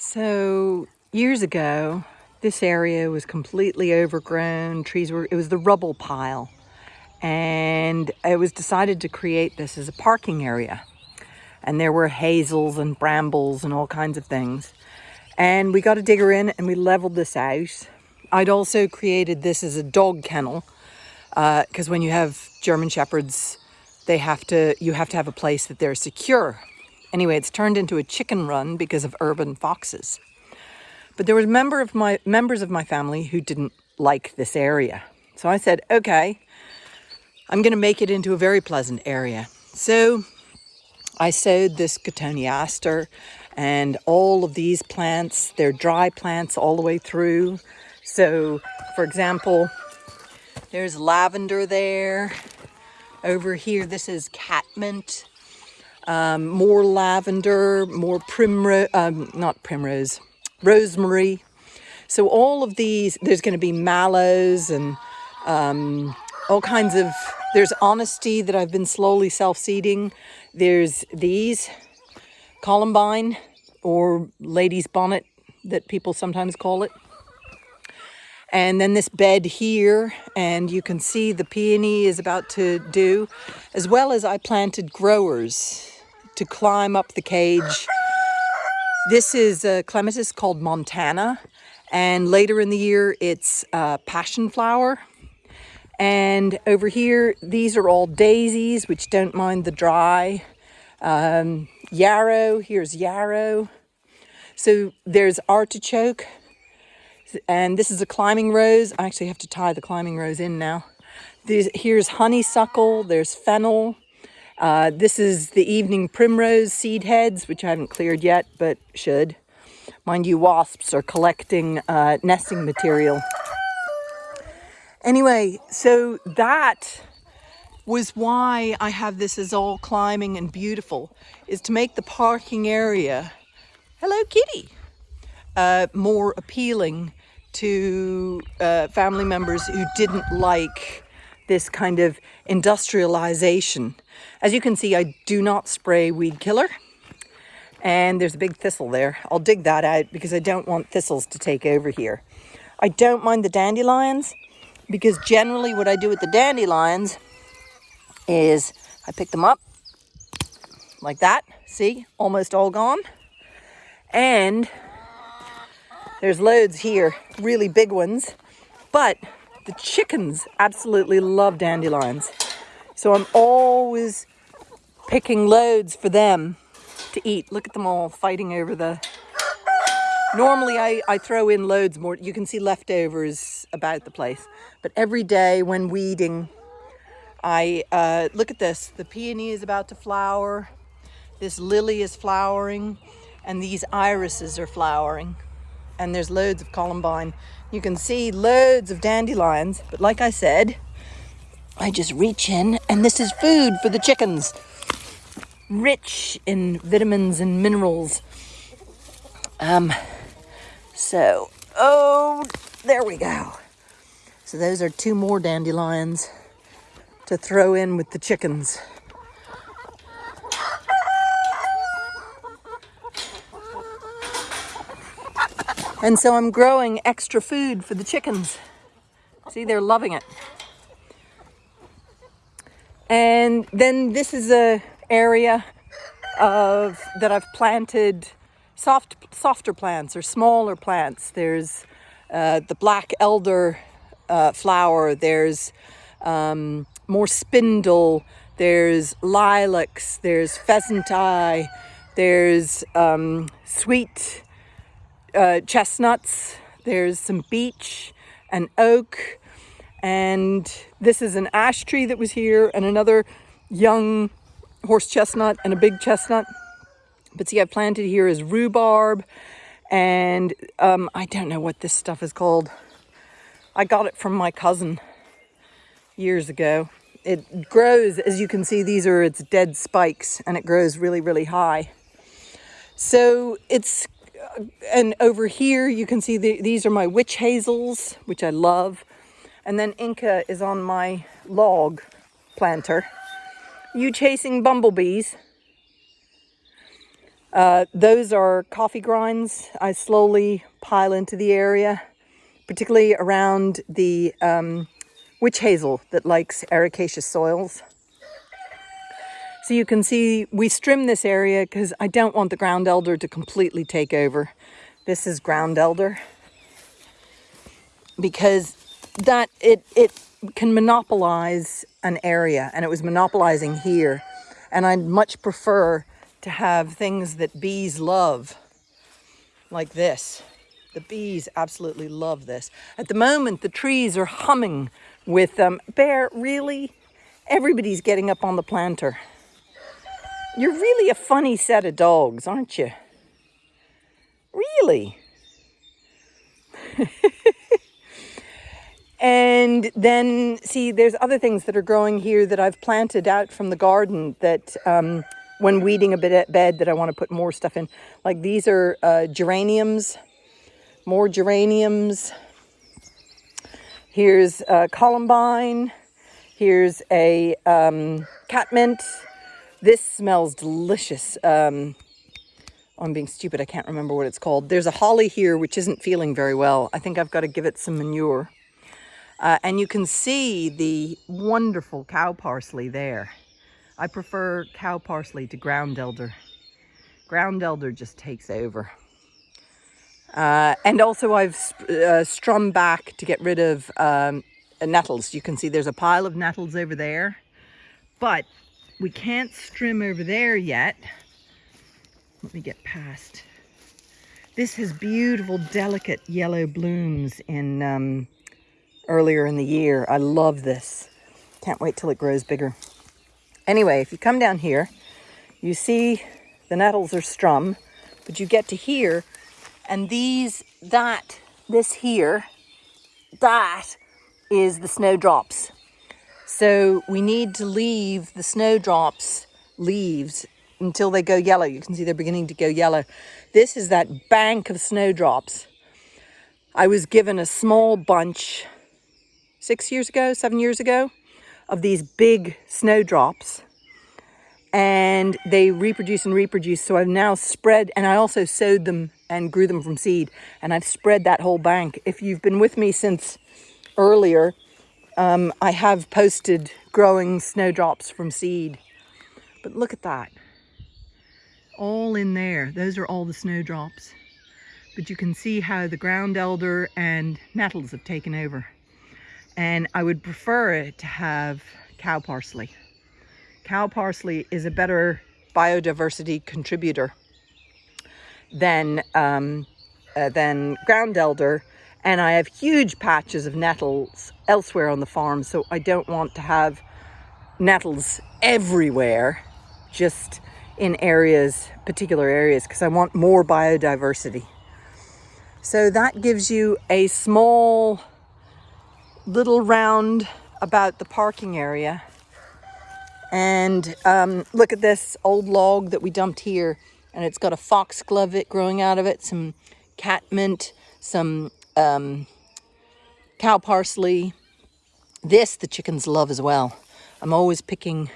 So years ago, this area was completely overgrown. Trees were, it was the rubble pile. And it was decided to create this as a parking area. And there were hazels and brambles and all kinds of things. And we got a digger in and we leveled this out. I'd also created this as a dog kennel because uh, when you have German Shepherds, they have to, you have to have a place that they're secure Anyway, it's turned into a chicken run because of urban foxes. But there was member of my members of my family who didn't like this area. So I said, okay, I'm going to make it into a very pleasant area. So I sowed this cotoneaster and all of these plants, they're dry plants all the way through. So for example, there's lavender there. Over here, this is catmint um, more lavender, more primrose, um, not primrose, rosemary. So all of these, there's going to be mallows and um, all kinds of, there's honesty that I've been slowly self-seeding. There's these, columbine or lady's bonnet that people sometimes call it. And then this bed here, and you can see the peony is about to do, as well as I planted growers to climb up the cage. This is a clematis called Montana. And later in the year, it's uh, passion flower. And over here, these are all daisies, which don't mind the dry. Um, yarrow, here's yarrow. So there's artichoke. And this is a climbing rose. I actually have to tie the climbing rose in now. There's, here's honeysuckle, there's fennel, uh, this is the evening primrose seed heads, which I haven't cleared yet, but should. Mind you, wasps are collecting uh, nesting material. Anyway, so that was why I have this as all climbing and beautiful, is to make the parking area, hello kitty, uh, more appealing to uh, family members who didn't like this kind of industrialization. As you can see, I do not spray weed killer. And there's a big thistle there. I'll dig that out because I don't want thistles to take over here. I don't mind the dandelions because generally what I do with the dandelions is I pick them up like that. See, almost all gone. And there's loads here, really big ones. But the chickens absolutely love dandelions. So I'm always picking loads for them to eat. Look at them all fighting over the... Normally I, I throw in loads more. You can see leftovers about the place. But every day when weeding, I uh, look at this. The peony is about to flower. This lily is flowering. And these irises are flowering. And there's loads of columbine. You can see loads of dandelions, but like I said, I just reach in and this is food for the chickens. Rich in vitamins and minerals. Um, so, oh, there we go. So those are two more dandelions to throw in with the chickens. And so I'm growing extra food for the chickens. See, they're loving it. And then this is a area of that I've planted soft, softer plants or smaller plants. There's uh, the black elder uh, flower. There's um, more spindle. There's lilacs. There's pheasant eye. There's um, sweet uh, chestnuts, there's some beech and oak, and this is an ash tree that was here and another young horse chestnut and a big chestnut. But see, I planted here is rhubarb and um, I don't know what this stuff is called. I got it from my cousin years ago. It grows, as you can see, these are its dead spikes and it grows really, really high. So it's and over here you can see the, these are my witch hazels, which I love. And then Inca is on my log planter. You chasing bumblebees? Uh, those are coffee grinds. I slowly pile into the area, particularly around the um, witch hazel that likes ericaceous soils. So you can see we trim this area because I don't want the ground elder to completely take over. This is ground elder because that it it can monopolize an area and it was monopolizing here and I'd much prefer to have things that bees love like this. The bees absolutely love this. At the moment, the trees are humming with them. Bear, really? Everybody's getting up on the planter. You're really a funny set of dogs, aren't you? Really? And then, see, there's other things that are growing here that I've planted out from the garden that um, when weeding a bit at bed that I want to put more stuff in. Like these are uh, geraniums, more geraniums. Here's a columbine. Here's a um, catmint. This smells delicious. Um, oh, I'm being stupid. I can't remember what it's called. There's a holly here which isn't feeling very well. I think I've got to give it some manure. Uh, and you can see the wonderful cow parsley there. I prefer cow parsley to ground elder. Ground elder just takes over. Uh, and also I've uh, strummed back to get rid of um, nettles. You can see there's a pile of nettles over there, but we can't strim over there yet. Let me get past. This has beautiful, delicate yellow blooms in um, earlier in the year. I love this. Can't wait till it grows bigger. Anyway, if you come down here, you see the nettles are strum, but you get to here, and these, that, this here, that is the snowdrops. So we need to leave the snowdrops leaves until they go yellow. You can see they're beginning to go yellow. This is that bank of snowdrops. I was given a small bunch six years ago, seven years ago, of these big snowdrops. And they reproduce and reproduce. So I've now spread, and I also sowed them and grew them from seed. And I've spread that whole bank. If you've been with me since earlier, um, I have posted growing snowdrops from seed. But look at that. All in there. Those are all the snowdrops. But you can see how the ground elder and nettles have taken over and I would prefer it to have cow parsley. Cow parsley is a better biodiversity contributor than, um, uh, than ground elder and I have huge patches of nettles elsewhere on the farm so I don't want to have nettles everywhere just in areas, particular areas, because I want more biodiversity. So that gives you a small little round about the parking area. And um, look at this old log that we dumped here. And it's got a foxglove it growing out of it, some catmint, some um, cow parsley. This the chickens love as well. I'm always picking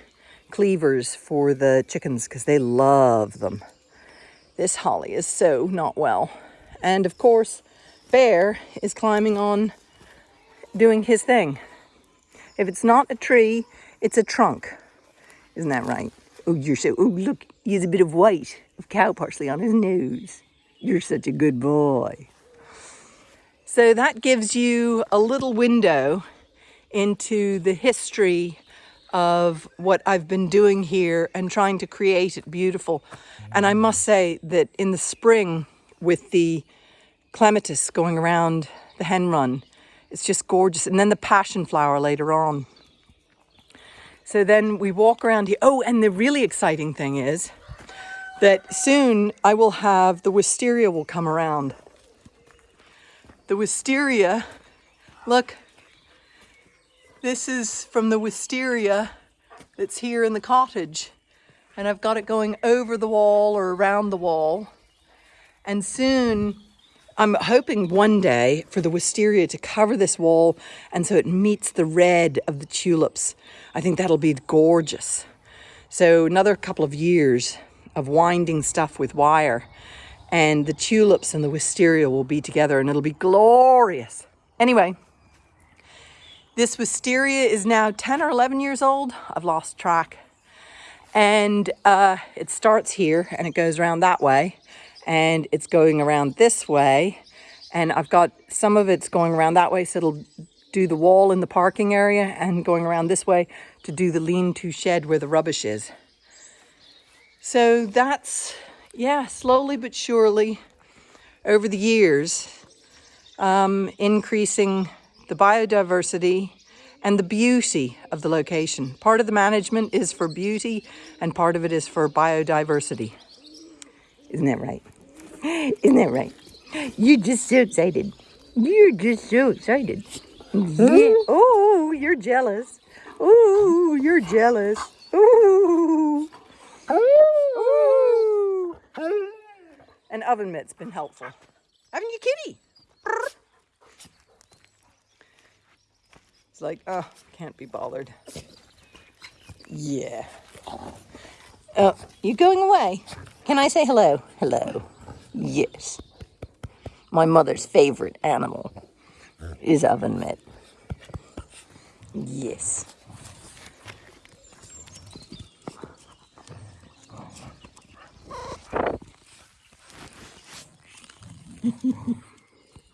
cleavers for the chickens because they love them. This holly is so not well. And of course, Bear is climbing on doing his thing. If it's not a tree, it's a trunk. Isn't that right? Oh, you're so, oh, look, he has a bit of white of cow parsley on his nose. You're such a good boy. So that gives you a little window into the history of what I've been doing here and trying to create it beautiful. And I must say that in the spring with the clematis going around the hen run, it's just gorgeous. And then the passion flower later on. So then we walk around here. Oh, and the really exciting thing is that soon I will have the wisteria will come around. The wisteria, look, this is from the wisteria that's here in the cottage. And I've got it going over the wall or around the wall. And soon I'm hoping one day for the wisteria to cover this wall and so it meets the red of the tulips. I think that'll be gorgeous. So another couple of years of winding stuff with wire. And the tulips and the wisteria will be together and it'll be glorious. Anyway, this wisteria is now 10 or 11 years old. I've lost track. And uh, it starts here and it goes around that way. And it's going around this way. And I've got some of it's going around that way. So it'll do the wall in the parking area and going around this way to do the lean-to shed where the rubbish is. So that's, yeah, slowly but surely over the years, um, increasing the biodiversity and the beauty of the location. Part of the management is for beauty and part of it is for biodiversity. Isn't that right? Isn't that right? You're just so excited. You're just so excited. Yeah. Oh, you're jealous. Ooh, you're jealous. Ooh. Ooh. An oven mitt's been helpful. Haven't you, kitty? It's like, oh, can't be bothered. Yeah. Oh, you going away? Can I say hello? Hello. Yes. My mother's favorite animal is oven mitt. Yes.